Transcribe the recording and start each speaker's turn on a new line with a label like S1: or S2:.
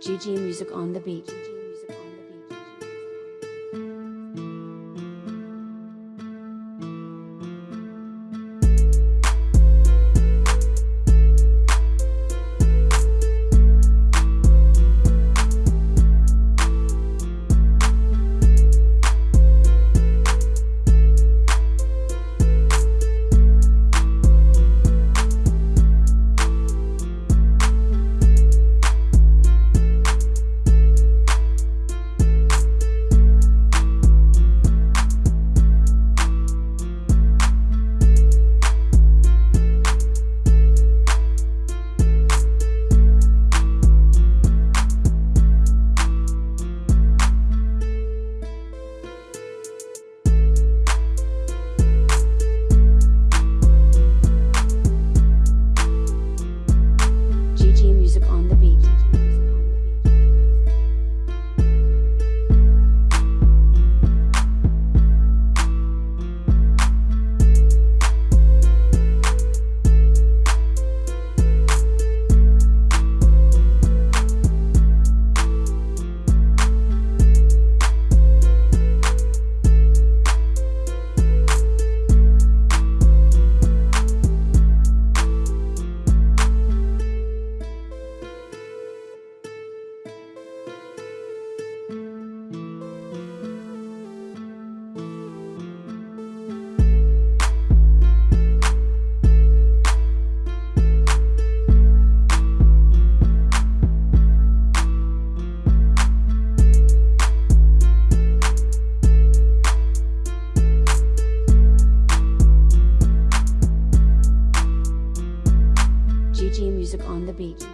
S1: GG Music on the beat. GG Music on the Beat.